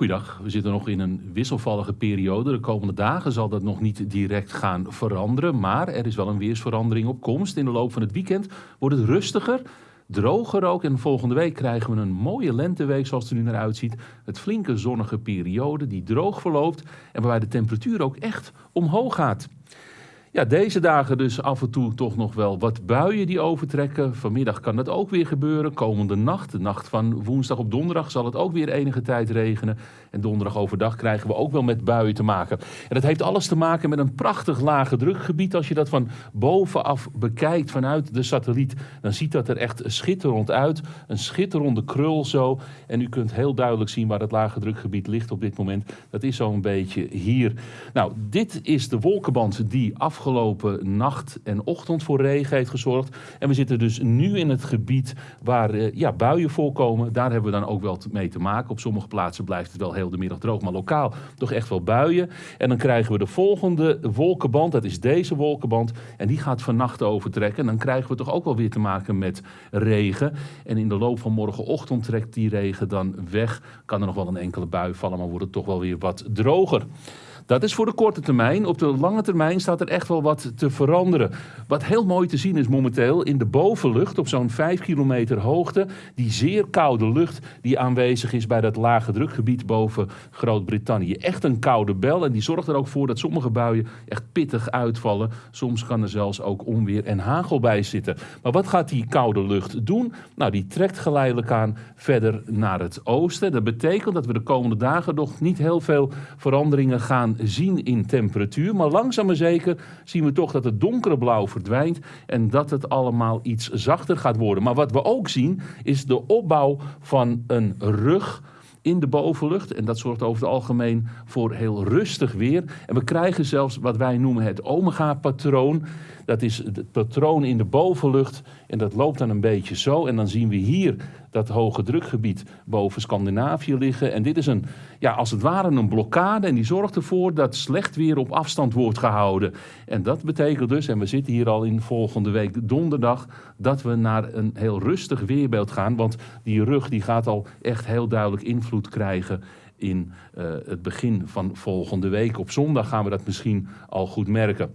Goeiedag, we zitten nog in een wisselvallige periode. De komende dagen zal dat nog niet direct gaan veranderen. Maar er is wel een weersverandering op komst. In de loop van het weekend wordt het rustiger, droger ook. En volgende week krijgen we een mooie lenteweek zoals het er nu naar uitziet. Het flinke zonnige periode die droog verloopt. En waarbij de temperatuur ook echt omhoog gaat. Ja, deze dagen dus af en toe toch nog wel wat buien die overtrekken. Vanmiddag kan dat ook weer gebeuren. Komende nacht, de nacht van woensdag op donderdag, zal het ook weer enige tijd regenen. En donderdag overdag krijgen we ook wel met buien te maken. En dat heeft alles te maken met een prachtig lage drukgebied. Als je dat van bovenaf bekijkt vanuit de satelliet, dan ziet dat er echt schitterend uit. Een schitterende krul zo. En u kunt heel duidelijk zien waar het lage drukgebied ligt op dit moment. Dat is zo'n beetje hier. Nou, dit is de wolkenband die af afgelopen nacht en ochtend voor regen heeft gezorgd. En we zitten dus nu in het gebied waar uh, ja, buien voorkomen. Daar hebben we dan ook wel mee te maken. Op sommige plaatsen blijft het wel heel de middag droog, maar lokaal toch echt wel buien. En dan krijgen we de volgende wolkenband, dat is deze wolkenband. En die gaat vannacht overtrekken. En dan krijgen we toch ook wel weer te maken met regen. En in de loop van morgenochtend trekt die regen dan weg. Kan er nog wel een enkele bui vallen, maar wordt het toch wel weer wat droger. Dat is voor de korte termijn. Op de lange termijn staat er echt wel wat te veranderen. Wat heel mooi te zien is momenteel in de bovenlucht op zo'n 5 kilometer hoogte. Die zeer koude lucht die aanwezig is bij dat lage drukgebied boven Groot-Brittannië. Echt een koude bel en die zorgt er ook voor dat sommige buien echt pittig uitvallen. Soms kan er zelfs ook onweer en hagel bij zitten. Maar wat gaat die koude lucht doen? Nou, die trekt geleidelijk aan verder naar het oosten. Dat betekent dat we de komende dagen nog niet heel veel veranderingen gaan zien in temperatuur. Maar langzaam maar zeker zien we toch dat het donkere blauw verdwijnt en dat het allemaal iets zachter gaat worden. Maar wat we ook zien is de opbouw van een rug in de bovenlucht. En dat zorgt over het algemeen voor heel rustig weer. En we krijgen zelfs wat wij noemen het omega-patroon. Dat is het patroon in de bovenlucht. En dat loopt dan een beetje zo. En dan zien we hier dat hoge drukgebied boven Scandinavië liggen. En dit is een, ja, als het ware een blokkade. En die zorgt ervoor dat slecht weer op afstand wordt gehouden. En dat betekent dus, en we zitten hier al in volgende week donderdag, dat we naar een heel rustig weerbeeld gaan. Want die rug die gaat al echt heel duidelijk invloed krijgen in uh, het begin van volgende week. Op zondag gaan we dat misschien al goed merken.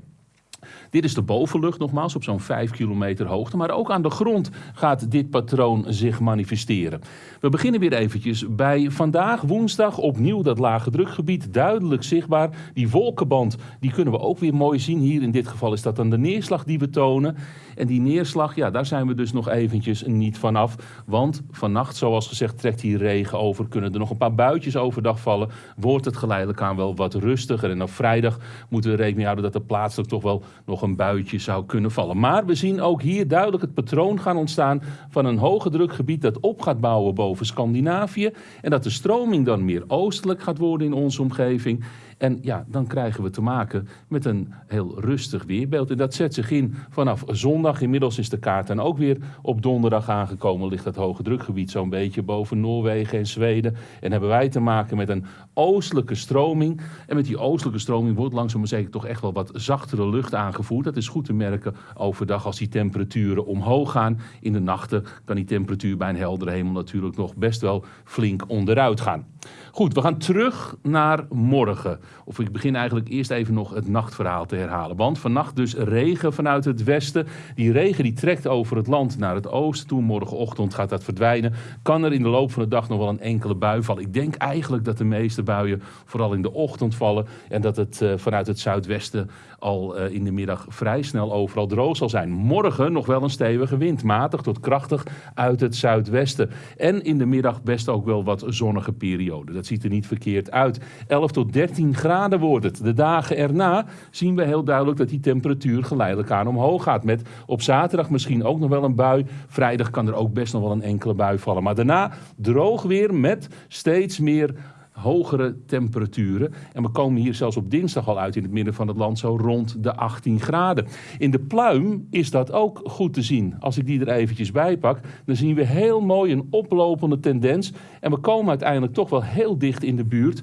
Dit is de bovenlucht nogmaals op zo'n 5 kilometer hoogte. Maar ook aan de grond gaat dit patroon zich manifesteren. We beginnen weer eventjes bij vandaag woensdag opnieuw dat lage drukgebied duidelijk zichtbaar. Die wolkenband die kunnen we ook weer mooi zien. Hier in dit geval is dat dan de neerslag die we tonen. En die neerslag, ja, daar zijn we dus nog eventjes niet vanaf. Want vannacht, zoals gezegd, trekt hier regen over. Kunnen er nog een paar buitjes overdag vallen. Wordt het geleidelijk aan wel wat rustiger. En op vrijdag moeten we rekening houden dat er plaatselijk toch wel nog een buitje zou kunnen vallen. Maar we zien ook hier duidelijk het patroon gaan ontstaan van een hoge drukgebied dat op gaat bouwen boven Scandinavië. En dat de stroming dan meer oostelijk gaat worden in onze omgeving. En ja, dan krijgen we te maken met een heel rustig weerbeeld. En dat zet zich in vanaf zondag. Inmiddels is de kaart dan ook weer op donderdag aangekomen. Ligt dat hoge drukgebied zo'n beetje boven Noorwegen en Zweden. En hebben wij te maken met een oostelijke stroming. En met die oostelijke stroming wordt langzaam maar zeker toch echt wel wat zachtere lucht aangevoerd. Dat is goed te merken overdag als die temperaturen omhoog gaan. In de nachten kan die temperatuur bij een heldere hemel natuurlijk nog best wel flink onderuit gaan. Goed, we gaan terug naar morgen. Of ik begin eigenlijk eerst even nog het nachtverhaal te herhalen. Want vannacht dus regen vanuit het westen. Die regen die trekt over het land naar het oosten toe. Morgenochtend gaat dat verdwijnen. Kan er in de loop van de dag nog wel een enkele bui vallen. Ik denk eigenlijk dat de meeste buien vooral in de ochtend vallen. En dat het uh, vanuit het zuidwesten al uh, in de middag vrij snel overal droog zal zijn. Morgen nog wel een stevige wind. Matig tot krachtig uit het zuidwesten. En in de middag best ook wel wat zonnige periode. Dat ziet er niet verkeerd uit. 11 tot 13 graden wordt het. De dagen erna zien we heel duidelijk dat die temperatuur geleidelijk aan omhoog gaat. Met op zaterdag misschien ook nog wel een bui. Vrijdag kan er ook best nog wel een enkele bui vallen. Maar daarna droog weer met steeds meer hogere temperaturen. En we komen hier zelfs op dinsdag al uit in het midden van het land zo rond de 18 graden. In de pluim is dat ook goed te zien. Als ik die er eventjes bij pak, dan zien we heel mooi een oplopende tendens. En we komen uiteindelijk toch wel heel dicht in de buurt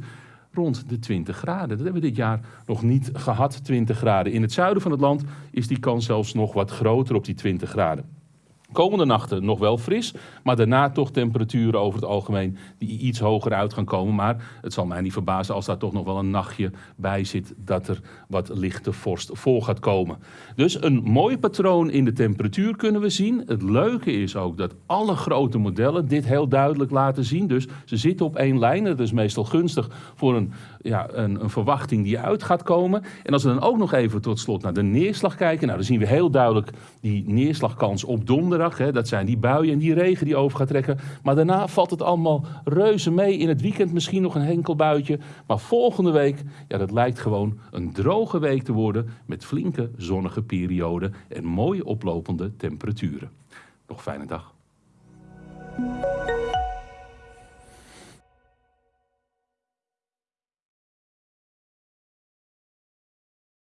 rond de 20 graden. Dat hebben we dit jaar nog niet gehad, 20 graden. In het zuiden van het land is die kans zelfs nog wat groter op die 20 graden. Komende nachten nog wel fris, maar daarna toch temperaturen over het algemeen die iets hoger uit gaan komen. Maar het zal mij niet verbazen als daar toch nog wel een nachtje bij zit dat er wat lichte vorst voor gaat komen. Dus een mooi patroon in de temperatuur kunnen we zien. Het leuke is ook dat alle grote modellen dit heel duidelijk laten zien. Dus ze zitten op één lijn. Dat is meestal gunstig voor een, ja, een, een verwachting die uit gaat komen. En als we dan ook nog even tot slot naar de neerslag kijken. Nou, dan zien we heel duidelijk die neerslagkans op donderdag. Hè. Dat zijn die buien en die regen die over gaat trekken. Maar daarna valt het allemaal reuze mee. In het weekend misschien nog een enkel buitje. Maar volgende week, ja, dat lijkt gewoon een droge week te worden. Met flinke zonnige perioden en mooi oplopende temperaturen. Nog fijne dag.